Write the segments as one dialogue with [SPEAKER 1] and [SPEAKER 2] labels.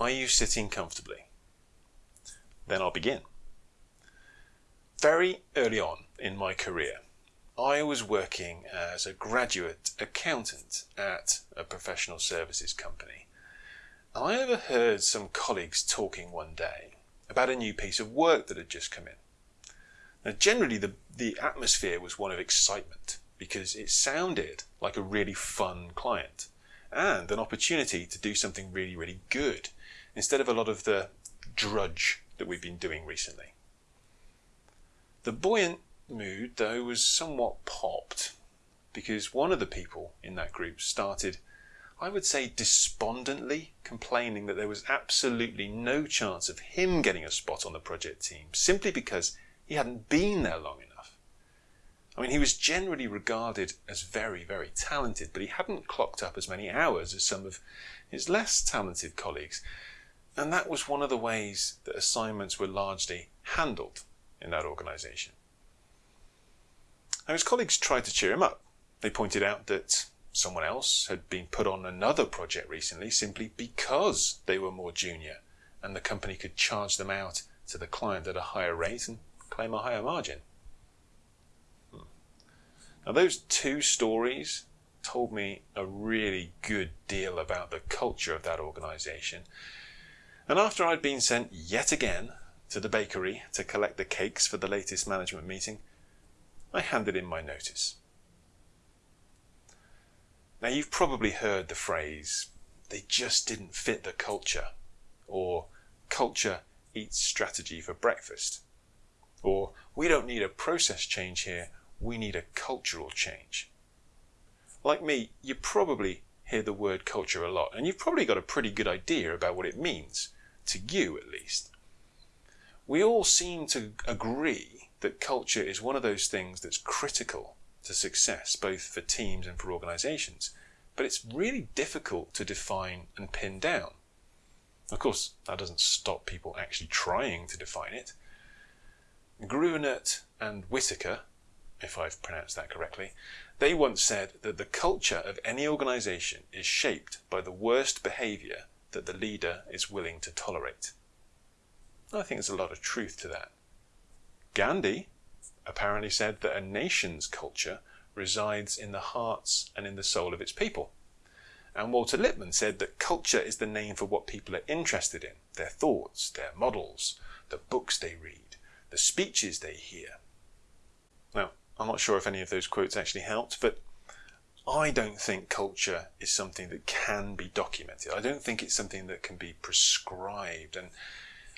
[SPEAKER 1] Are you sitting comfortably? Then I'll begin. Very early on in my career, I was working as a graduate accountant at a professional services company. And I overheard some colleagues talking one day about a new piece of work that had just come in. Now, generally, the, the atmosphere was one of excitement because it sounded like a really fun client and an opportunity to do something really, really good instead of a lot of the drudge that we've been doing recently. The buoyant mood, though, was somewhat popped because one of the people in that group started, I would say, despondently complaining that there was absolutely no chance of him getting a spot on the project team simply because he hadn't been there long enough. I mean, he was generally regarded as very, very talented, but he hadn't clocked up as many hours as some of his less talented colleagues. And that was one of the ways that assignments were largely handled in that organisation. Now, his colleagues tried to cheer him up. They pointed out that someone else had been put on another project recently simply because they were more junior and the company could charge them out to the client at a higher rate and claim a higher margin. Hmm. Now, those two stories told me a really good deal about the culture of that organisation. And after I'd been sent yet again to the bakery to collect the cakes for the latest management meeting, I handed in my notice. Now, you've probably heard the phrase, they just didn't fit the culture, or culture eats strategy for breakfast, or we don't need a process change here, we need a cultural change. Like me, you probably hear the word culture a lot, and you've probably got a pretty good idea about what it means, to you at least. We all seem to agree that culture is one of those things that's critical to success, both for teams and for organizations, but it's really difficult to define and pin down. Of course, that doesn't stop people actually trying to define it. Gruenert and Whitaker, if I've pronounced that correctly, they once said that the culture of any organization is shaped by the worst behavior that the leader is willing to tolerate. I think there's a lot of truth to that. Gandhi apparently said that a nation's culture resides in the hearts and in the soul of its people. And Walter Lippmann said that culture is the name for what people are interested in their thoughts, their models, the books they read, the speeches they hear. Now, I'm not sure if any of those quotes actually helped, but I don't think culture is something that can be documented. I don't think it's something that can be prescribed. And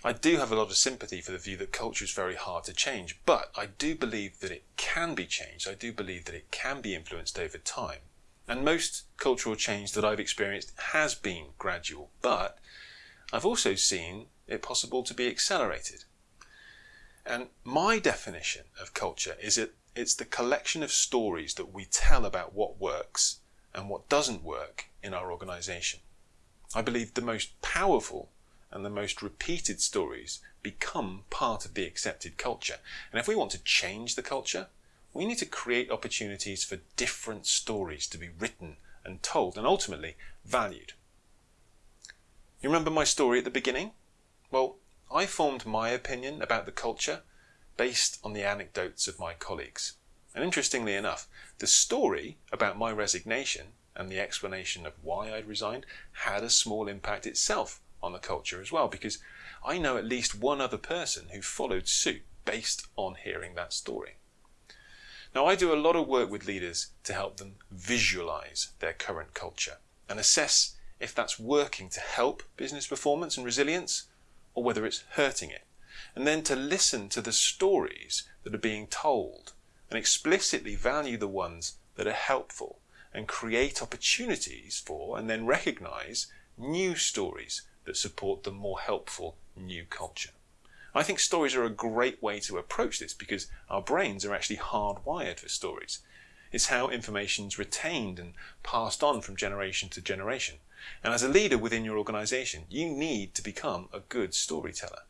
[SPEAKER 1] I do have a lot of sympathy for the view that culture is very hard to change, but I do believe that it can be changed. I do believe that it can be influenced over time. And most cultural change that I've experienced has been gradual, but I've also seen it possible to be accelerated. And my definition of culture is that it's the collection of stories that we tell about what works and what doesn't work in our organization. I believe the most powerful and the most repeated stories become part of the accepted culture. And if we want to change the culture, we need to create opportunities for different stories to be written and told and ultimately valued. You remember my story at the beginning? Well, I formed my opinion about the culture based on the anecdotes of my colleagues. And interestingly enough, the story about my resignation and the explanation of why I'd resigned had a small impact itself on the culture as well, because I know at least one other person who followed suit based on hearing that story. Now, I do a lot of work with leaders to help them visualize their current culture and assess if that's working to help business performance and resilience or whether it's hurting it. And then to listen to the stories that are being told and explicitly value the ones that are helpful and create opportunities for and then recognize new stories that support the more helpful new culture. I think stories are a great way to approach this because our brains are actually hardwired for stories. It's how information is retained and passed on from generation to generation. And as a leader within your organization, you need to become a good storyteller.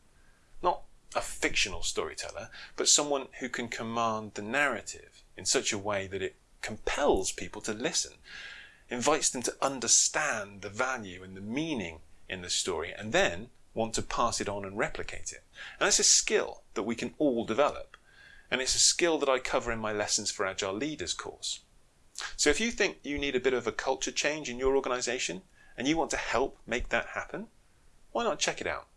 [SPEAKER 1] Not a fictional storyteller, but someone who can command the narrative in such a way that it compels people to listen, invites them to understand the value and the meaning in the story and then want to pass it on and replicate it. And that's a skill that we can all develop. And it's a skill that I cover in my Lessons for Agile Leaders course. So if you think you need a bit of a culture change in your organization and you want to help make that happen, why not check it out?